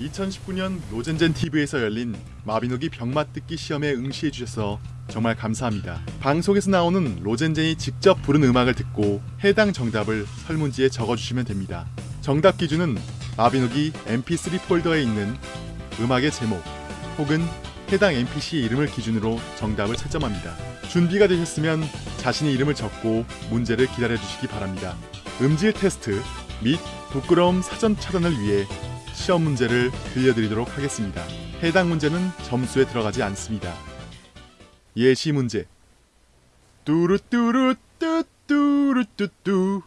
2019년 노젠젠 TV에서 열린 마비노기 병맛 듣기 시험에 응시해 주셔서 정말 감사합니다. 방송에서 나오는 로젠젠이 직접 부른 음악을 듣고 해당 정답을 설문지에 적어주시면 됩니다. 정답 기준은 마비노기 mp3 폴더에 있는 음악의 제목 혹은 해당 NPC 이름을 기준으로 정답을 채점합니다. 준비가 되셨으면 자신의 이름을 적고 문제를 기다려 주시기 바랍니다. 음질 테스트 및 부끄러움 사전 차단을 위해 시험 문제를 들려드리도록 하겠습니다. 해당 문제는 점수에 들어가지 않습니다. 예시 문제 뚜루뚜루 뚜뚜루뚜뚜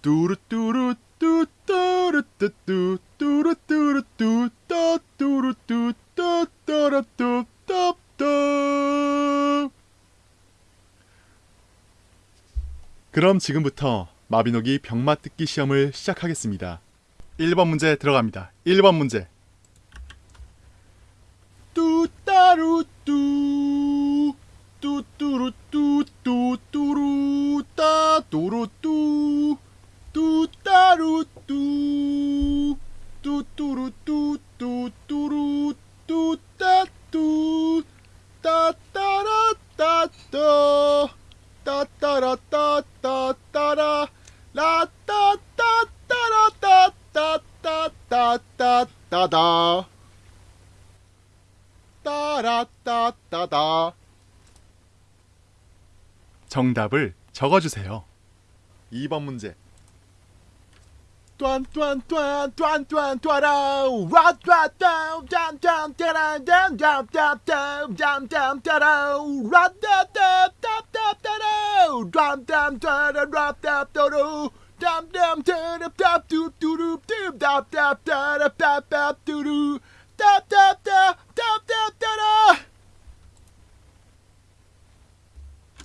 뚜루뚜루 뚜뚜루뚜뚜 뚜루뚜루뚜 따뚜루뚜 따따라뚜 따따 그럼 지금부터 마비노기 병맛 듣기 시험을 시작하겠습니다. 1번 문제 들어갑니다. 1번 문제. 뚜따루뚜 뚜뚜루뚜 뚜뚜루 따 뚜루뚜 뚜따루뚜 뚜뚜루뚜 뚜뚜루 뚜따뚜 따따라따따 따다 따라따따다 정답을 적어주세요. 2번 문제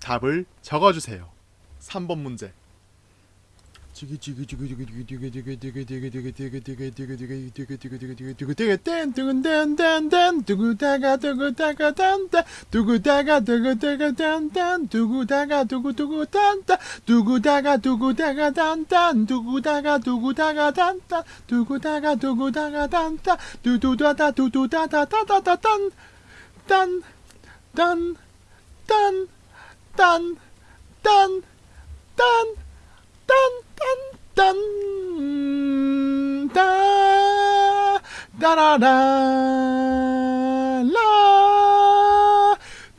답을 적어주세요. 3번 문제 딴, 딴, 딴, 딴. 딴딴딴 따라라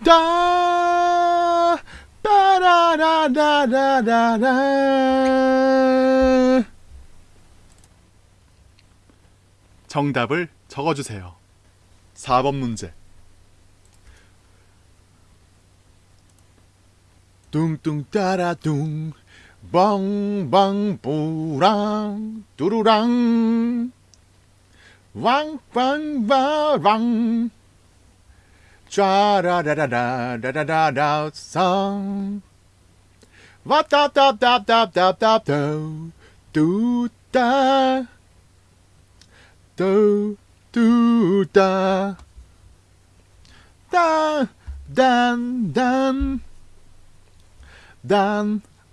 라따 따라라라라라 정답을 적어주세요. 4번 문제 뚱뚱 따라 뚱 벙벙 뿌랑 뚜루랑 왕빵바랑 쫘라라라라라라라라 성 와따따따따따따따 뚜따 뚜뚜따 딴딴딴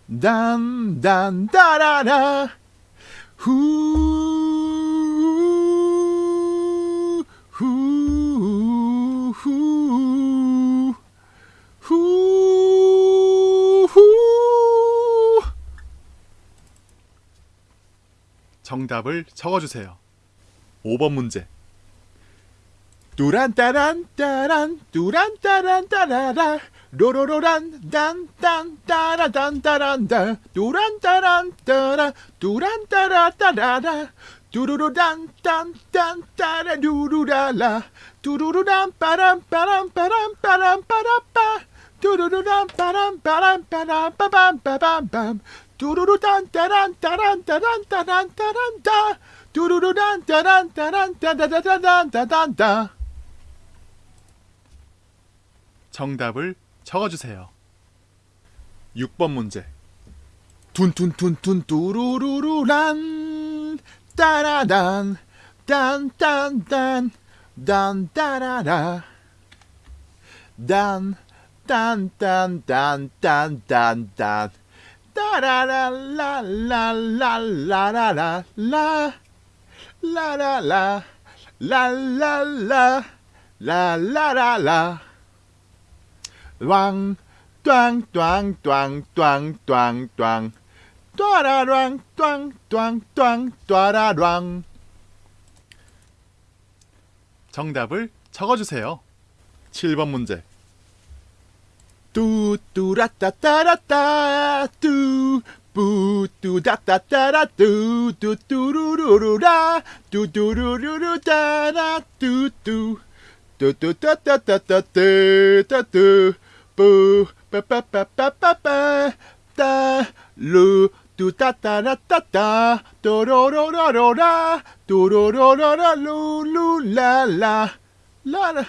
단 단단 따라라. 후 후 후 후 후. 정답을 적어주세요. 5번 문제. 뚜란따란 따란 뚜란따란 따라라 로로로란 딴딴 따라 뚜란따라 따라라 뚜루루란 딴딴 따라 루루라라. 뚜루루란 빠람 빠람 빠람 빠람 빠라빠. 뚜루루란 빠람 빠람 빠람 빠밤 빠밤밤 뚜루루 딴따란 따란 따란 따란 따란다. 뚜루루란 따란 따란 따다다다단 따단다 정답을 적어주세요. 6번 문제. 둔둔둔둔 뚜루루루란 따라단 딴딴딴 단 따라라. 단 딴딴딴딴딴딴. 따라라라라라라라라 라라라 랄랄라 랄라라라 왕 꽝꽝꽝꽝꽝꽝. 또라랑 꽝꽝꽝 또라랑. 정답을 적어주세요. 7번 문제. 뚜뚜라따따라따 뚜 뿌뚜다따따라 뚜뚜뚜루루루라 뚜뚜루루루따라 뚜뚜 뚜뚜따따따따따따뚜. 뿌 빠빠빠빠빠빠. 따루 뚜따따라따따. 또로로로로라. 또로로로라 룰루랄라. 라라.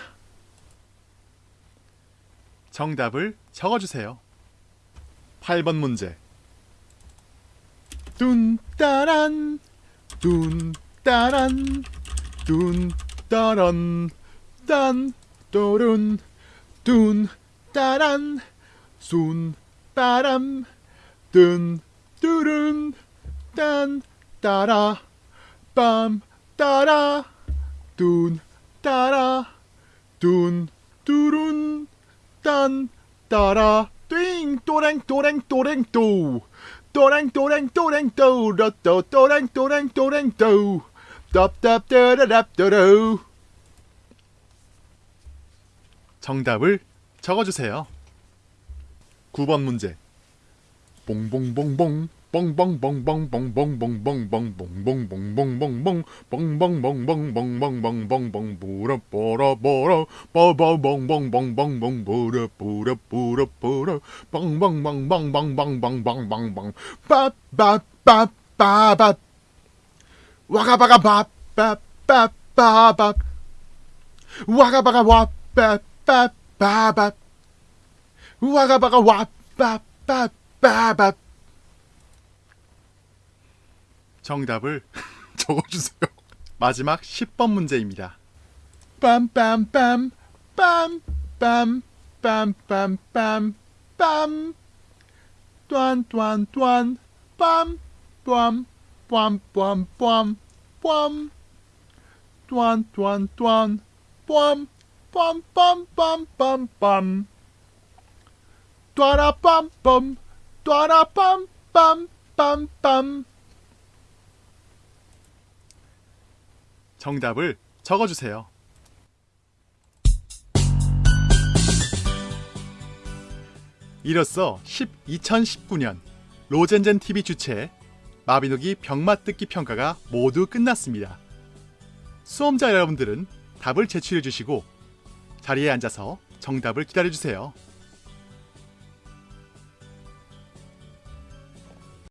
정답을 적어주세요. 8번 문제. 둔따란. 둔따란. 둔따란 dan, dorun, dun, daran, sun, baram, dun, durun, dan, dara, bam, dara, dun, dara, dun, durun, dan, dara, ding, dorang, dorang, dorang, do, dorang, dorang, dorang, do, do, do, dorang, dorang, dorang, do, dop, dop, da, da, da, da, do. 정답을 적어주세요. 9번 문제 와빠 빠빠밥. 와가바가 와빠빠빠밥. 정답을 적어주세요. 마지막 10번 문제입니다. 빰빰빰 빰빰 빰빰빰빰. 빰 뚜안뚜안뚜안 빰 뚜암 빰빰빰 빰 뚜안뚜안뚜안 빰 빰빰빰빰빰빰 뚜아라빰빰 뚜아라빰빰빰빰빰 정답을 적어주세요. 이로써 10, 2019년 로젠젠 TV 주최 마비노기 병맛듣기 평가가 모두 끝났습니다. 수험자 여러분들은 답을 제출해 주시고 자리에 앉아서 정답을 기다려 주세요.